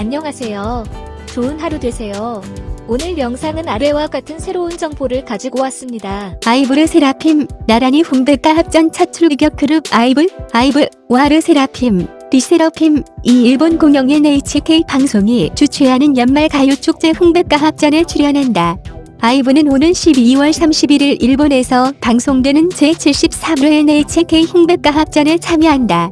안녕하세요. 좋은 하루 되세요. 오늘 영상은 아래와 같은 새로운 정보를 가지고 왔습니다. 아이브 르세라핌, 나란히 홍백가합전 첫 출격 그룹 아이브, 아이브, 와 르세라핌, 르세라핌, 이 일본 공영 NHK 방송이 주최하는 연말 가요 축제 홍백가합전에 출연한다. 아이브는 오는 12월 31일 일본에서 방송되는 제73회 NHK 홍백가합전에 참여한다.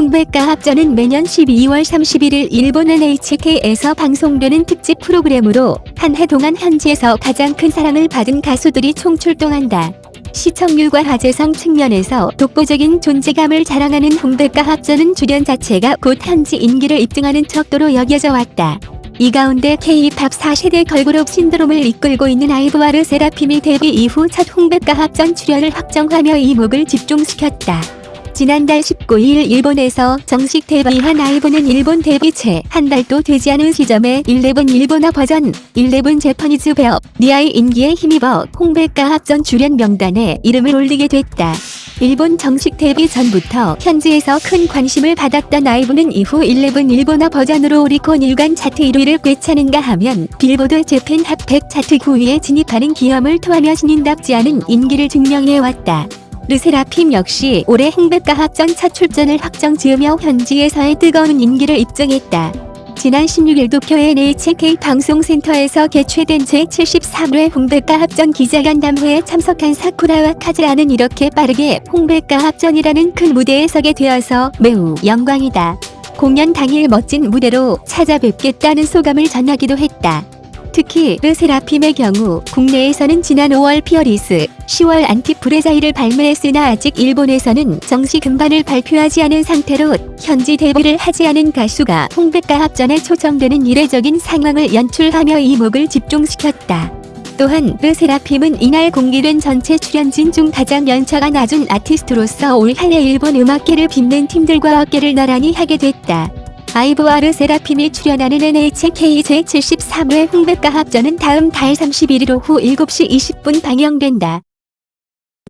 홍백과 합전은 매년 12월 31일 일본 NHK에서 방송되는 특집 프로그램으로 한 해 동안 현지에서 가장 큰 사랑을 받은 가수들이 총출동한다. 시청률과 화제성 측면에서 독보적인 존재감을 자랑하는 홍백과 합전은 출연 자체가 곧 현지 인기를 입증하는 척도로 여겨져 왔다. 이 가운데 K-팝 4세대 걸그룹 신드롬을 이끌고 있는 아이브와르 세라핌이 데뷔 이후 첫 홍백과 합전 출연을 확정하며 이목을 집중시켰다. 지난달 19일 일본에서 정식 데뷔한 아이브는 일본 데뷔 채 한 달도 되지 않은 시점에 11 일본어 버전 11 제퍼니즈 배업 니아의 인기에 힘입어 홍백과 합전 출연 명단에 이름을 올리게 됐다. 일본 정식 데뷔 전부터 현지에서 큰 관심을 받았던 아이브는 이후 11 일본어 버전으로 오리콘 일간 차트 1위를 꿰차는가 하면 빌보드 재팬 핫100 차트 9위에 진입하는 기염을 토하며 신인답지 않은 인기를 증명해왔다. 르세라핌 역시 올해 홍백가합전 첫 출전을 확정 지으며 현지에서의 뜨거운 인기를 입증했다. 지난 16일 도쿄 NHK 방송센터에서 개최된 제73회 홍백가합전 기자간담회에 참석한 사쿠라와 카즈하는 이렇게 빠르게 홍백가합전이라는 큰 무대에 서게 되어서 매우 영광이다. 공연 당일 멋진 무대로 찾아뵙겠다는 소감을 전하기도 했다. 특히 르세라핌의 경우 국내에서는 지난 5월 Fearless, 10월 안티프레자이를 발매했으나 아직 일본에서는 정식 음반을 발표하지 않은 상태로 현지 데뷔를 하지 않은 가수가 홍백가합전에 초청되는 이례적인 상황을 연출하며 이목을 집중시켰다. 또한 르세라핌은 이날 공개된 전체 출연진 중 가장 연차가 낮은 아티스트로서 올 한해 일본 음악계를 빛낸 팀들과 어깨를 나란히 하게 됐다. 아이브와르 세라핌이 출연하는 NHK 제73회 홍백과 합전은 다음 달 31일 오후 7시 20분 방영된다.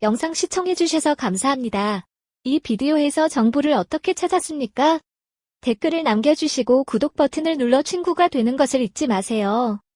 영상 시청해주셔서 감사합니다. 이 비디오에서 정보를 어떻게 찾았습니까? 댓글을 남겨주시고 구독 버튼을 눌러 친구가 되는 것을 잊지 마세요.